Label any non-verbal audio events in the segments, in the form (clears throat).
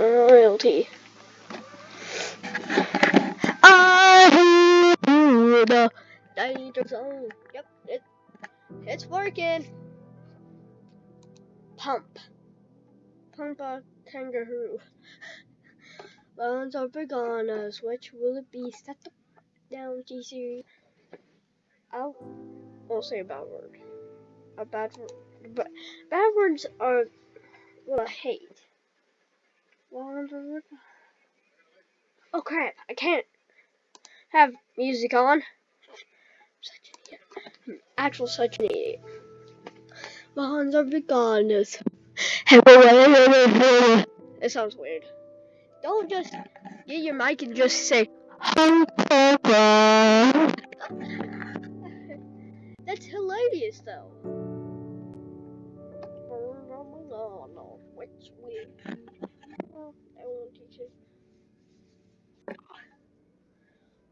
royalty. I hear the. Yep, it, it's working. Pump. Pump a kangaroo. Bones are bananas. Which will it be? Set the down, GC. I'll, I'll say a bad word. A bad word. But bad words are what I hate. Oh crap! I can't have music on. Such an idiot. Hmm, actual such an idiot. Bonds are veganas. It sounds weird. Don't just get your mic and just say That's hilarious though. Well.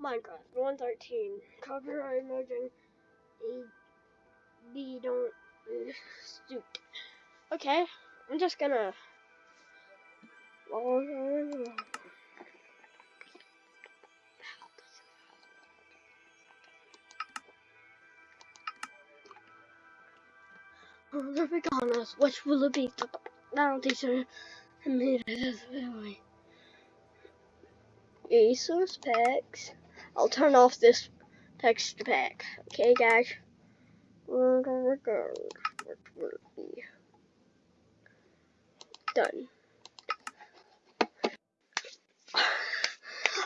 Minecraft 113. Copyright emerging. A B don't stoop. Okay, I'm just gonna. Perfect on. Which will it be? Teacher. I made it really. Resource packs. I'll turn off this texture pack. Okay, guys. Done.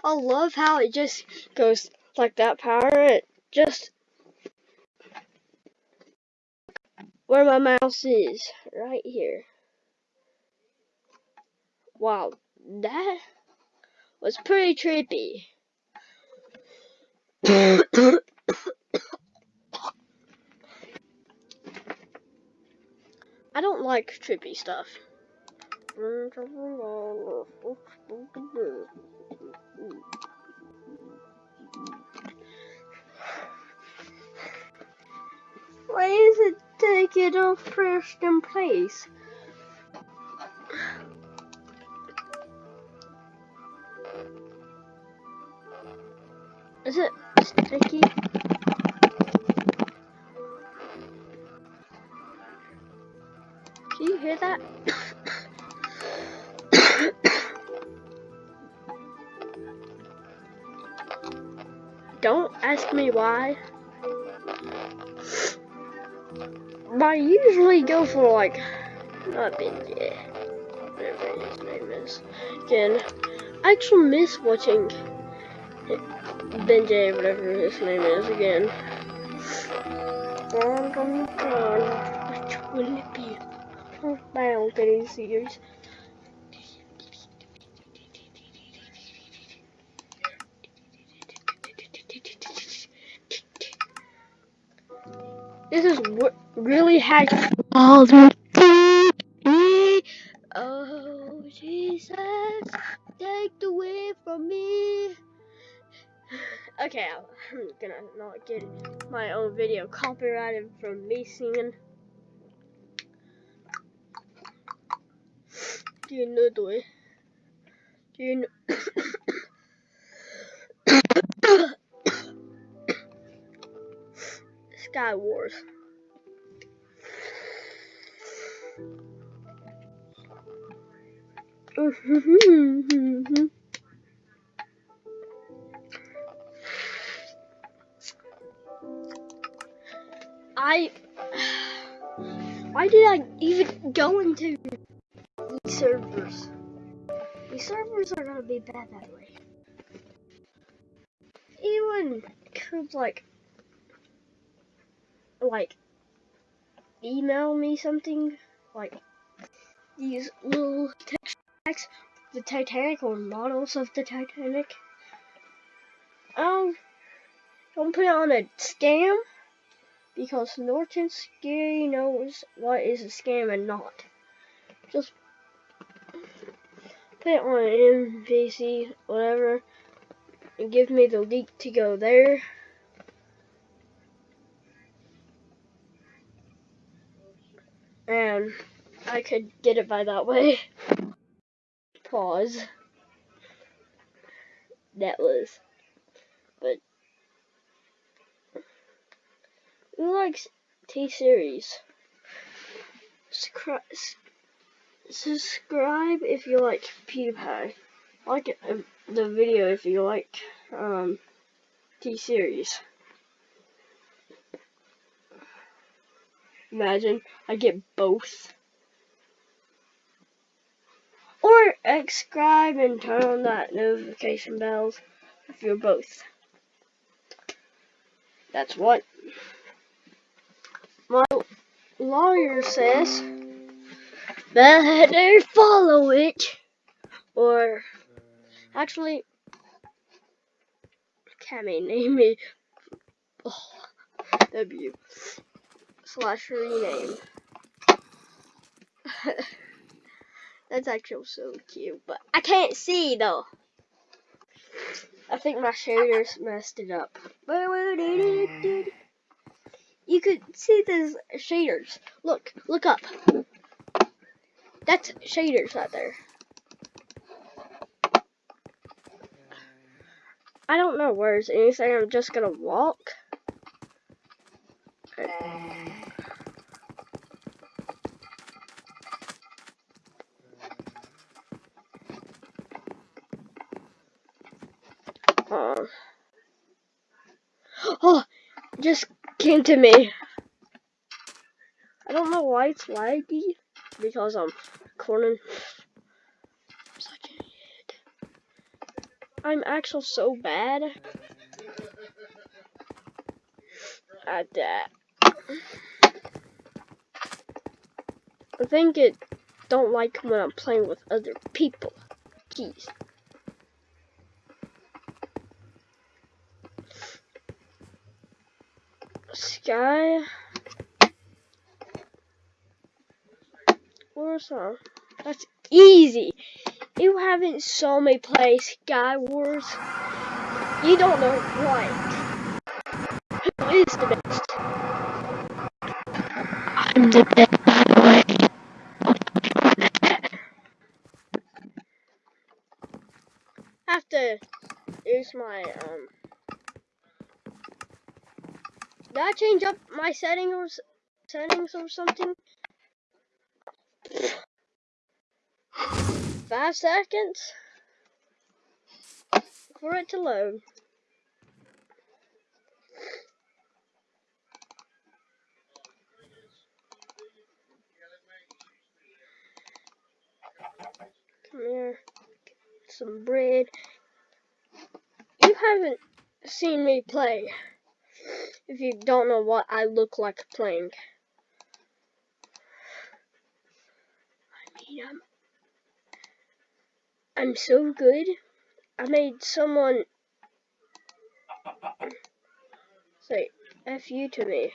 I love how it just goes like that power. It just where my mouse is, right here. Wow, that was pretty trippy. I don't like trippy stuff. Why is it taking off first in place? Is it sticky? Can you hear that? Don't ask me why. I usually go for like, not Benji, whatever his name is. Again, I actually miss watching Benji, whatever his name is, again. Which will it be? My own video series. This is what really had all the Oh Jesus, take the way from me. Okay, I'm (laughs) gonna not get my own video copyrighted from me singing. Do you know the way? Do you know? (coughs) Sky Wars. (laughs) I why did I even go into these servers? These servers are gonna be bad that way. Anyone could like like email me something like these little text packs the Titanic or models of the Titanic. Um, don't put it on a scam because Norton Scary knows what is a scam and not. Just put it on MVC, whatever, and give me the link to go there. And I could get it by that way. (laughs) pause. That was, but who likes T series? Subscribe, if you like PewDiePie. Like uh, the video if you like um, T series. Imagine I get both. Or subscribe and turn on that notification bells if you're both. That's what lawyer says. Better follow it. Or actually Cammy name me oh, W slash rename. That's actually so cute, but I can't see though. I think my shaders messed it up. You could see those shaders. Look, look up. That's shaders right there. I don't know where's anything. I'm just gonna walk. Uh, (gasps) oh, just came to me. I don't know why it's laggy because I'm recording. Such an idiot. I'm actually so bad at that. I think it don't like when I'm playing with other people. Jeez. Warsaw. That's easy. You haven't saw me play Sky Wars. You don't know what. Who is the best? I'm the best, by the way. have to use my um did I change up my settings or settings or something? Five seconds for it to load. Come here. Get some bread. You haven't seen me play if you don't know what I look like playing. I mean, I'm, I'm so good. I made someone say F you to me.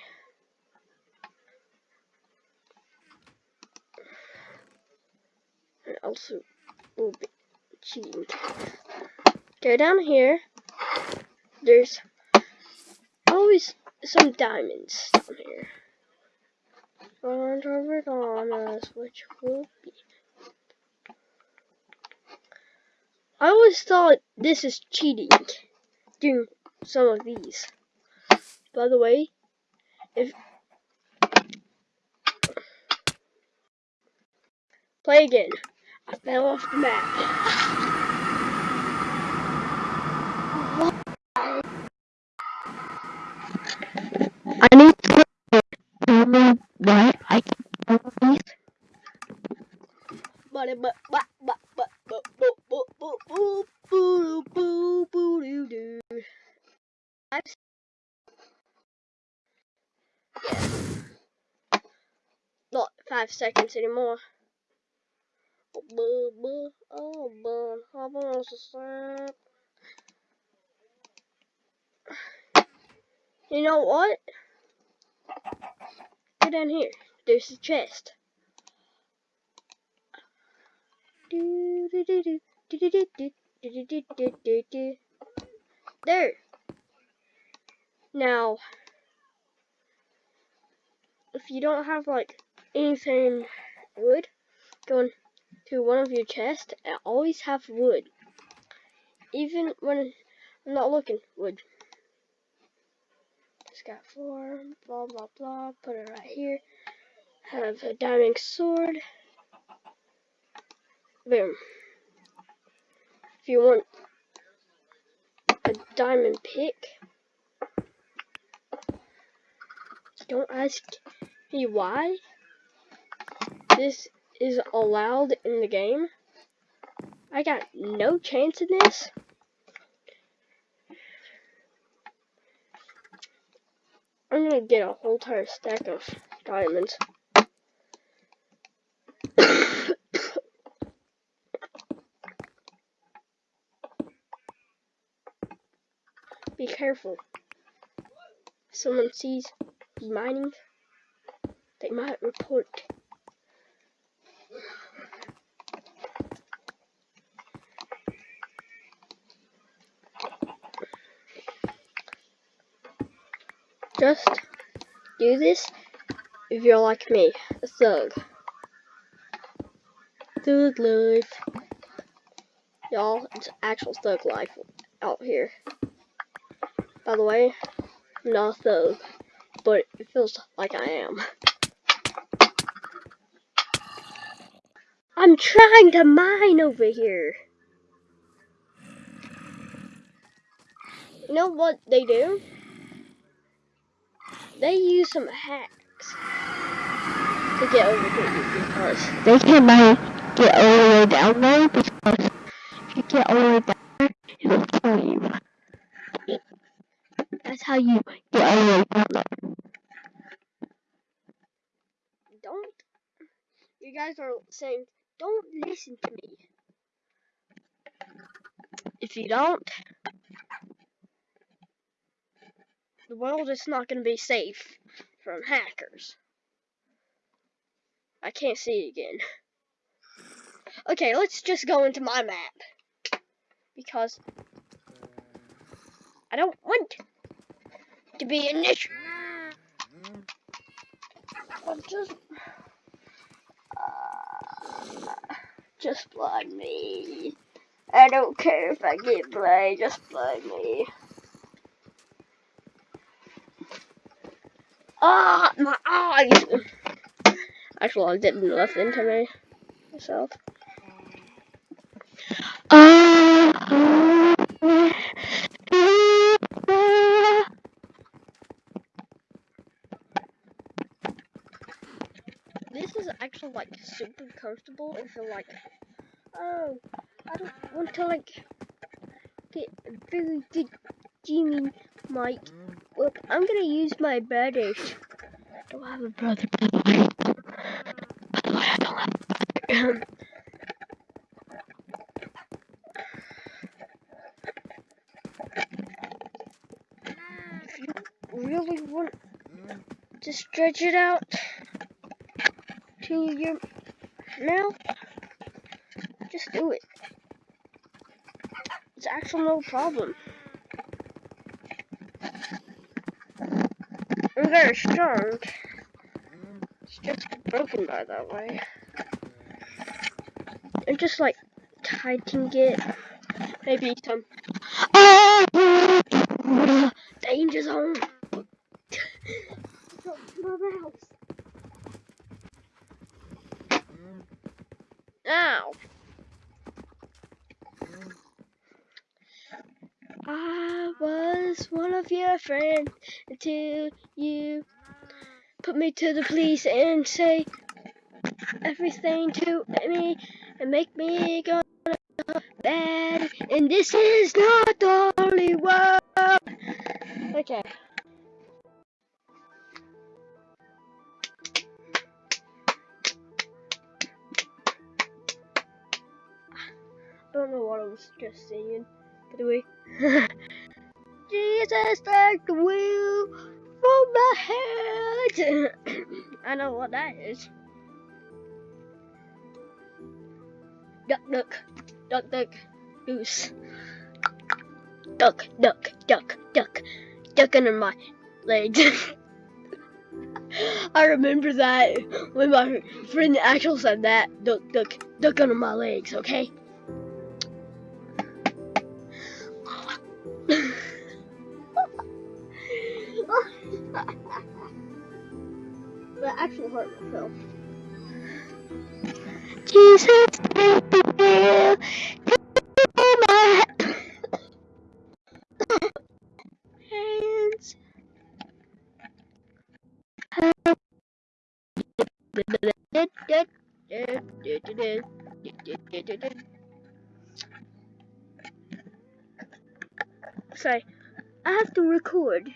And also will be cheating. Go down here. There's always some diamonds down here. Found over on us, which will be. I always thought this is cheating, doing some of these. By the way, if play again, I fell off the map. Me why I can't do these. But but but but but but but but but but boo boo boo doo doo. I'm s- Yeah. Not five seconds anymore. down here. There's a chest. There. Now, if you don't have like anything wood going to one of your chests, always have wood. Even when I'm not looking, wood. Got four, blah blah blah, put it right here. Have a diamond sword. Boom. If you want a diamond pick, don't ask me why this is allowed in the game. I got no chance in this. I'm gonna get a whole entire stack of diamonds. Be careful. If someone sees mining, they might report. Just do this if you're like me, a thug. Thug life. Y'all, it's actual thug life out here. By the way, I'm not a thug, but it feels like I am. I'm trying to mine over here. You know what they do? They use some hacks to get over here because They can like get all the way down there because if you get all the way down there, it'll kill you. That's how you get all the way down there. don't. You guys are saying, don't listen to me. If you don't, the world is not going to be safe from hackers. I can't see it again. Okay, let's just go into my map. Because I don't want to be an issue. I'm just... Uh, just blood me. I don't care if I get blind, just blind me. Ah, my eyes! Actually, I didn't nothing to me myself. Uh, This is actually like super comfortable if you're like, oh, I don't want to like get a very good gaming mic. Well, I'm gonna use my brothers. I don't have a brother, by the way. by the way, I don't have a brother. (laughs) if you really want to stretch it out to your mouth, just do it. It's actually no problem. Very strong. It's just broken by that way. And just like tightening it. Maybe some danger zone. Ow. I was one of your friends until you put me to the police and say everything to me and make me go bad. And this is not the only one. Okay. I don't know what I was just saying. By the way. (laughs) Take the wheel from my head. (coughs) I know what that is. Duck, duck, duck, duck, goose. Duck, duck, duck, duck, duck under my legs. (laughs) I remember that when my friend Axel said that. Duck, duck, duck under my legs, okay? That actually hurt myself. Jesus, take the wheel. Take my hands. Sorry, I have to record.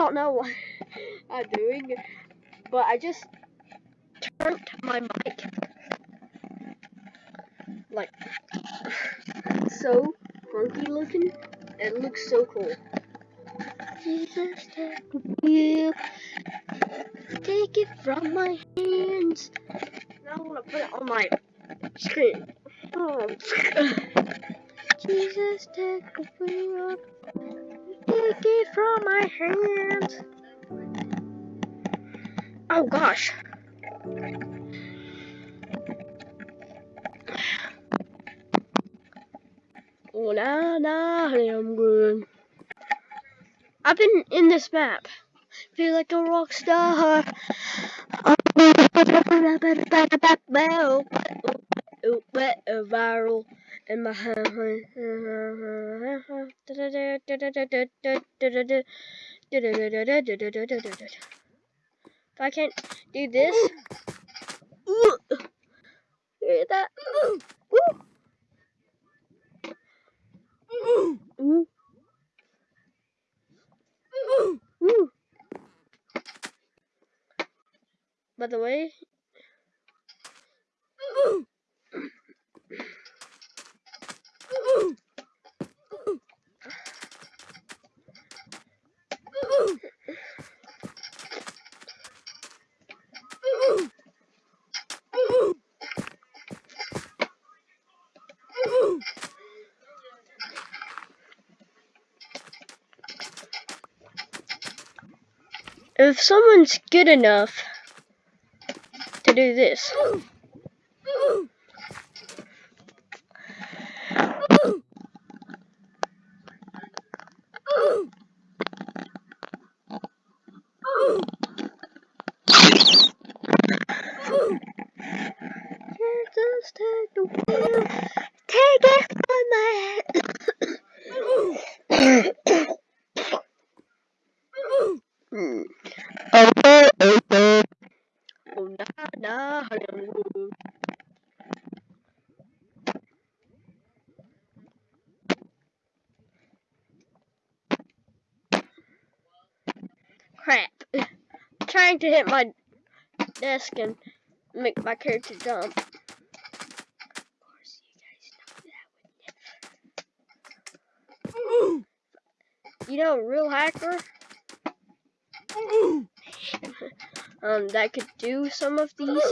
Don't know what (laughs) I'm doing, but I just turned my mic like (sighs) so funky looking. It looks so cool. Jesus, take the. Take it from my hands. Now I want to put it on my screen. Oh. (laughs) Jesus, take the wheel. Take it from my hands. Oh gosh. Oh, na na, I'm good. I've been in this map. Feel like a rock star. Viral in my (laughs) If I can't do this, hear that? By the way, if someone's good enough to do this, just take the wheel, take it from my head. Hmm. Over, over. Oh, na, na, hello. Crap. Trying to hit my desk and make my character jump. Of course, you guys know that would never. You know, real hacker. (laughs) um, that could do some of these.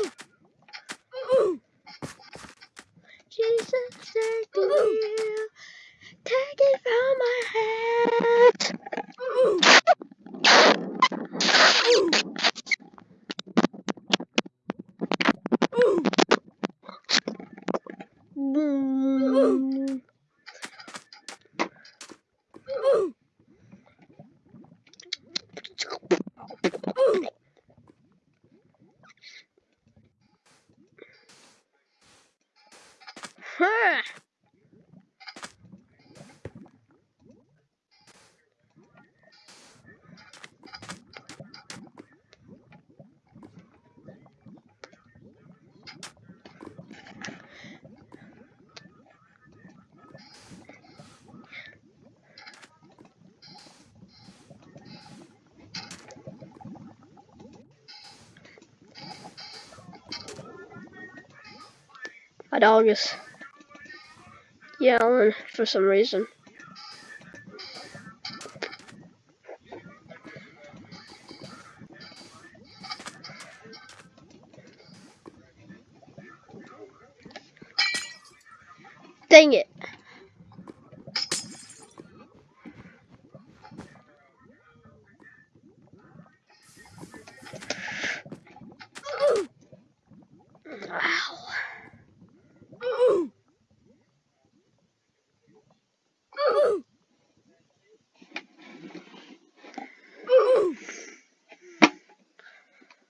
Jesus, take the wheel, take it from my hands. Boom. Huh. Is yelling for some reason. Dang it.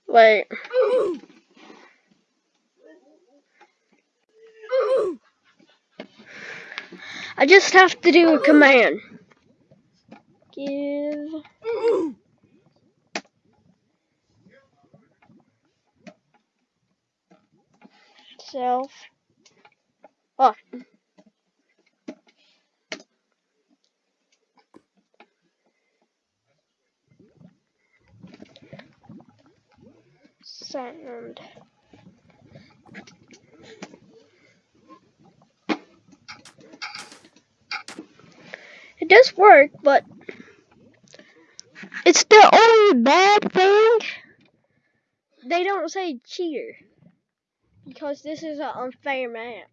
Wait. I just have to do a command. Give self. Oh. Sound. It does work, but It's the only bad thing. they don't say cheater because this is an unfair map.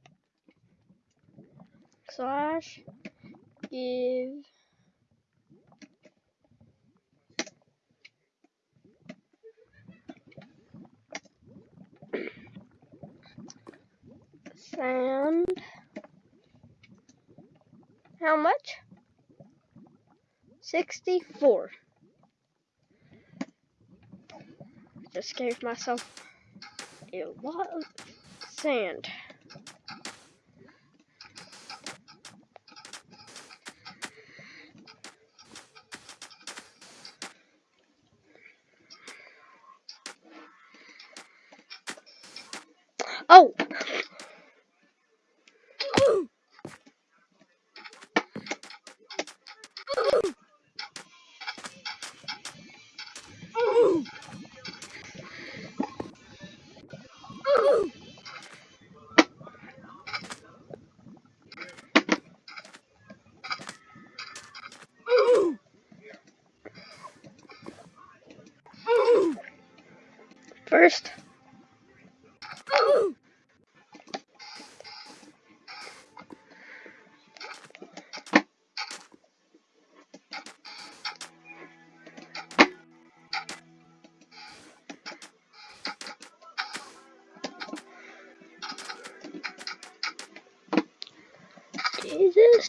Slash give sound. How much? 64. Just gave myself a lot of sand.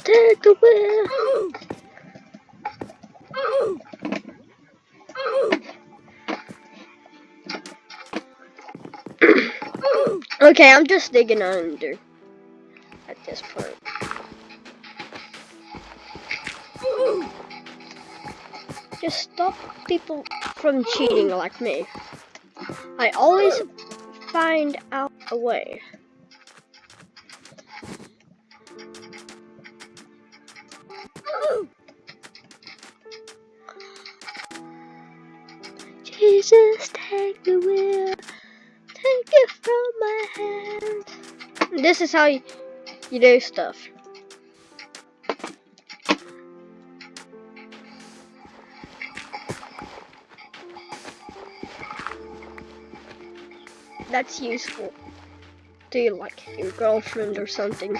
Take the. Okay, I'm just digging under at this point. Just stop people from cheating like me. I always find out a way. This is how you, you do stuff. That's useful to you like your girlfriend or something.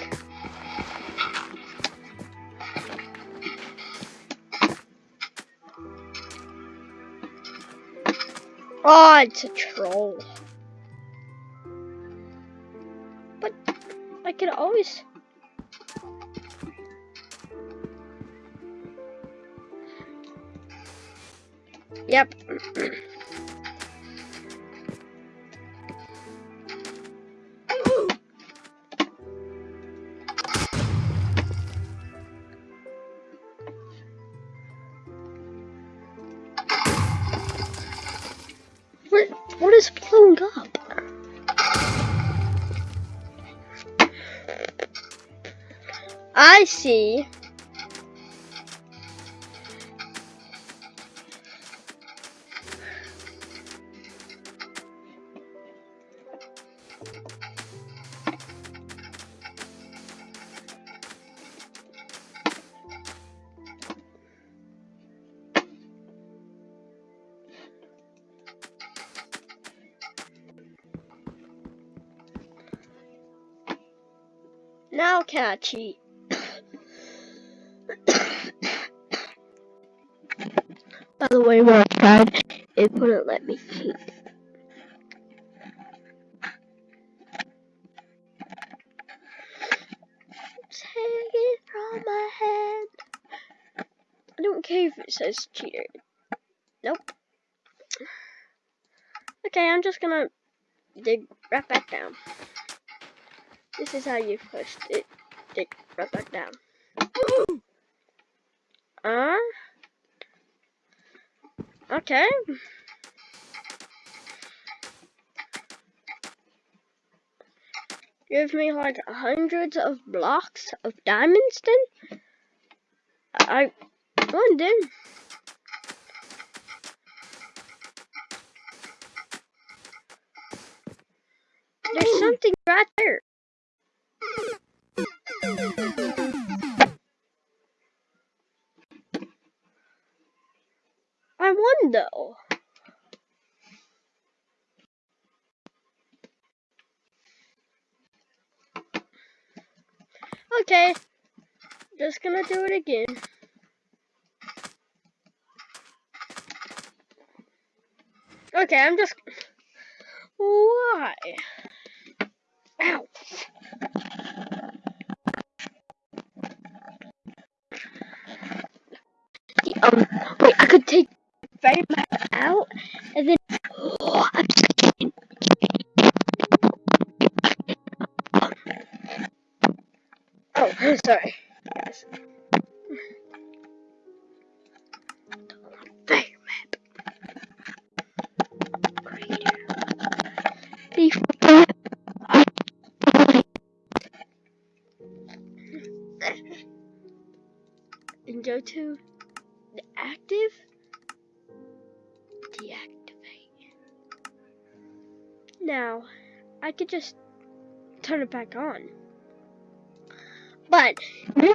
Oh, it's a troll. Could always. Yep. (clears throat) see. Now can I cheat? Way, when I tried, it wouldn't let me cheat. Take it from my hand. I don't care if it says cheater. Nope. Okay, I'm just gonna dig right back down. This is how you push it. Dig right back down. (gasps) Uh. Okay. Give me like hundreds of blocks of diamonds then? I wonder. There's gonna do it again. Okay, I'm just. And go to the active. Deactivate. Now I could just turn it back on. But no (laughs)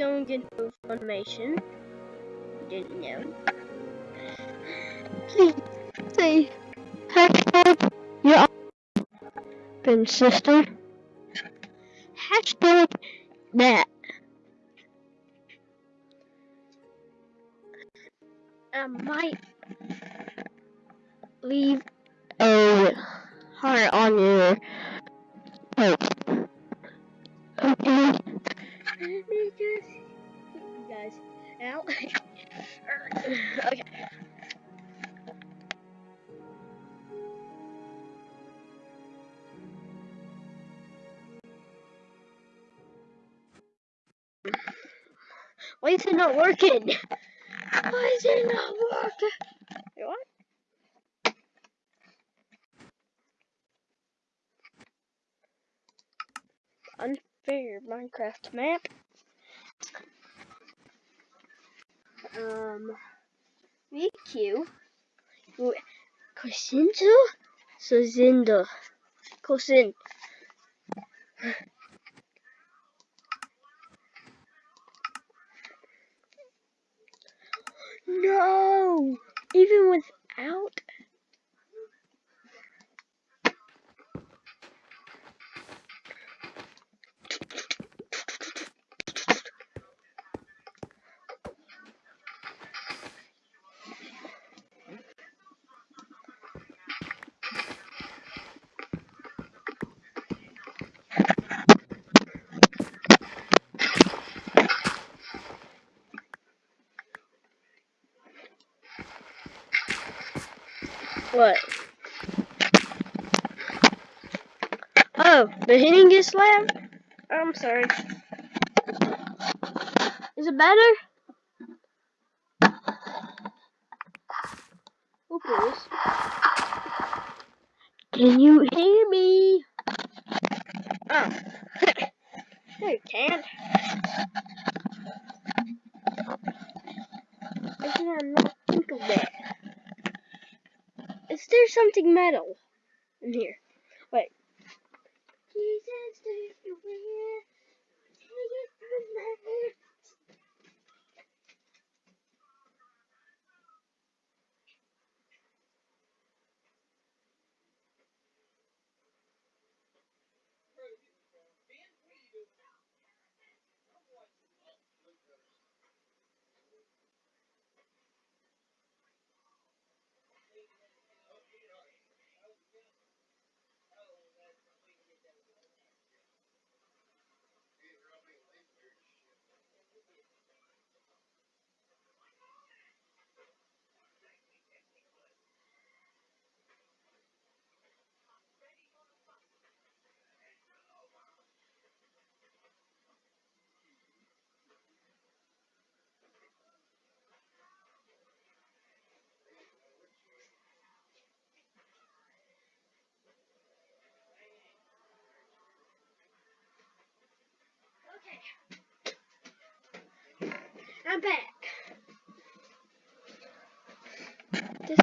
going into Funimation. Didn't know. please say hashtag your open sister. Hashtag that. I might Leave a heart on your Minecraft map. Um, VQ. Cosinto? Sozindo. Cosin. No! Even without. What? Oh, the hitting is slab? I'm sorry. Is it better? Oh, please. Can you hear me? Oh. no, you can't. I did not think of that. There something metal in here? Wait. Jesus, take you where? Take it from my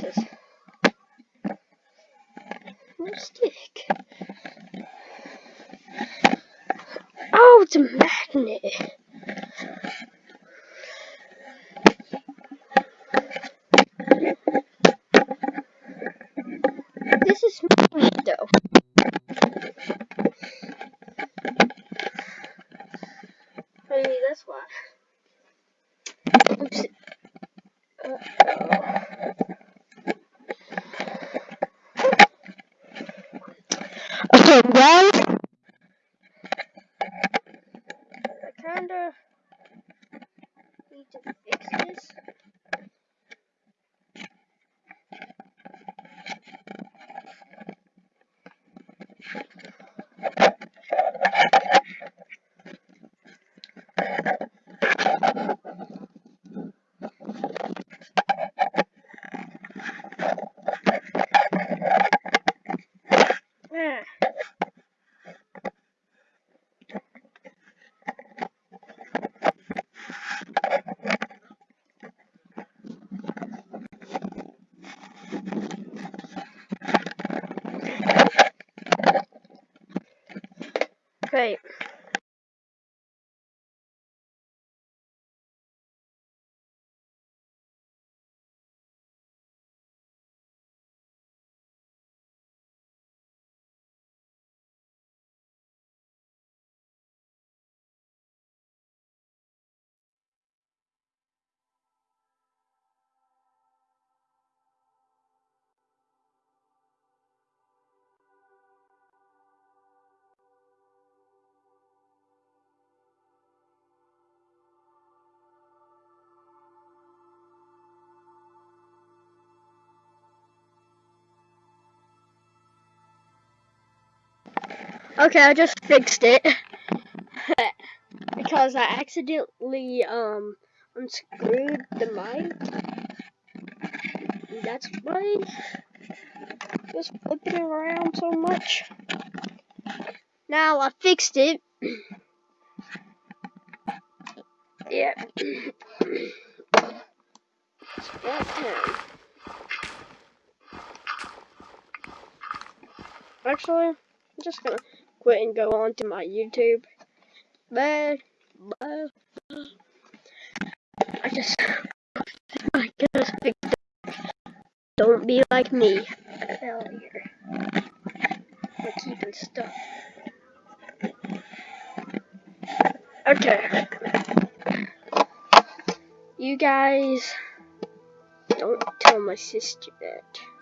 this? No stick. Oh, it's a magnet. This is magnet though. Okay, I just fixed it. because I accidentally um unscrewed the mic. That's why just flipping it around so much. Now I fixed it. yeah. Actually, I'm just gonna quit and go on to my YouTube. Bye. Bye. I just, I just fixed it. Don't be like me. Failure. Keeping stuff. Okay. You guys don't tell my sister that.